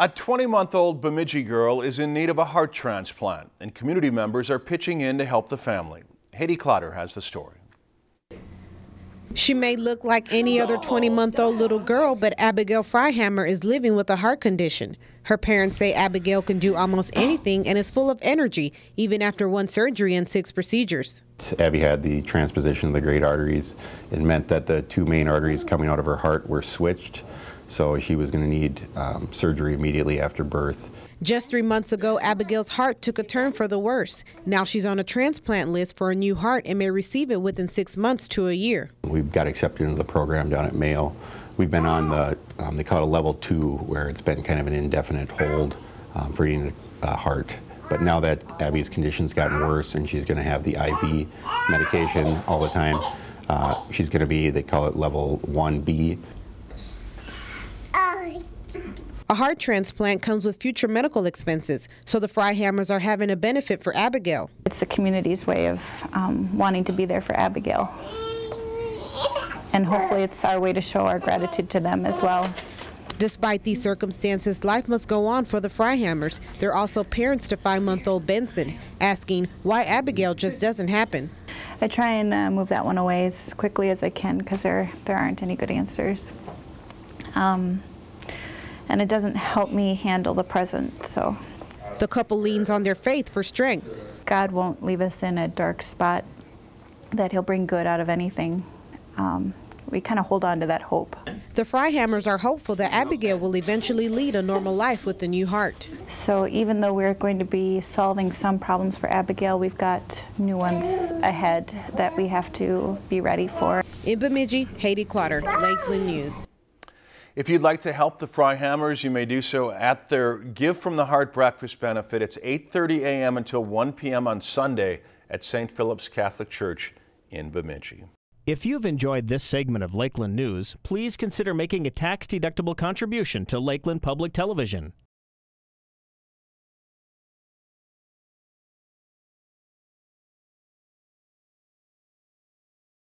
A 20-month-old Bemidji girl is in need of a heart transplant, and community members are pitching in to help the family. Haydee Clotter has the story. She may look like any other 20-month-old little girl, but Abigail Freihammer is living with a heart condition. Her parents say Abigail can do almost anything and is full of energy, even after one surgery and six procedures. Abby had the transposition of the great arteries. It meant that the two main arteries coming out of her heart were switched, so she was going to need um, surgery immediately after birth. Just three months ago, Abigail's heart took a turn for the worse. Now she's on a transplant list for a new heart and may receive it within six months to a year. We've got accepted into the program down at Mayo. We've been on the, um, they call it a level two, where it's been kind of an indefinite hold um, for eating a heart. But now that Abby's condition's gotten worse and she's going to have the IV medication all the time, uh, she's going to be, they call it level 1B. A heart transplant comes with future medical expenses, so the Freihammers are having a benefit for Abigail. It's the community's way of um, wanting to be there for Abigail. And hopefully it's our way to show our gratitude to them as well. Despite these circumstances, life must go on for the Freihammers. They're also parents to five-month-old Benson, asking why Abigail just doesn't happen. I try and uh, move that one away as quickly as I can because there, there aren't any good answers. Um, and it doesn't help me handle the present. So the couple leans on their faith for strength. God won't leave us in a dark spot, that he'll bring good out of anything. Um, we kind of hold on to that hope. The Freihammers are hopeful that Abigail will eventually lead a normal life with a new heart. So even though we're going to be solving some problems for Abigail, we've got new ones ahead that we have to be ready for. In Bemidji, Haydee Clotter, Lakeland News. If you'd like to help the Freihammers, you may do so at their Give from the Heart breakfast benefit. It's 8.30 a.m. until 1 p.m. on Sunday at St. Philip's Catholic Church in Bemidji. If you've enjoyed this segment of Lakeland News, please consider making a tax-deductible contribution to Lakeland Public Television.